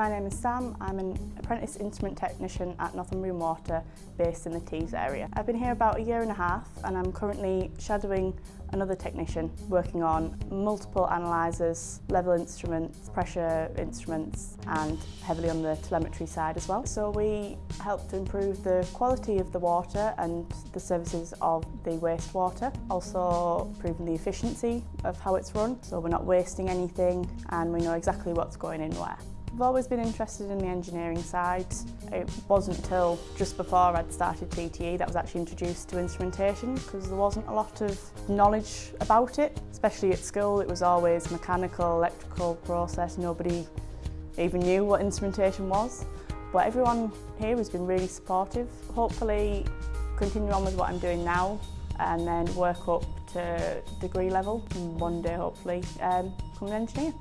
My name is Sam. I'm an apprentice instrument technician at Northumbrian Water based in the Tees area. I've been here about a year and a half and I'm currently shadowing another technician working on multiple analysers, level instruments, pressure instruments and heavily on the telemetry side as well. So we help to improve the quality of the water and the services of the wastewater, also improving the efficiency of how it's run so we're not wasting anything and we know exactly what's going in where. I've always been interested in the engineering side. It wasn't until just before I'd started TTE that I was actually introduced to instrumentation because there wasn't a lot of knowledge about it, especially at school. It was always mechanical, electrical process. Nobody even knew what instrumentation was. But everyone here has been really supportive. Hopefully continue on with what I'm doing now and then work up to degree level and one day hopefully um, become an engineer.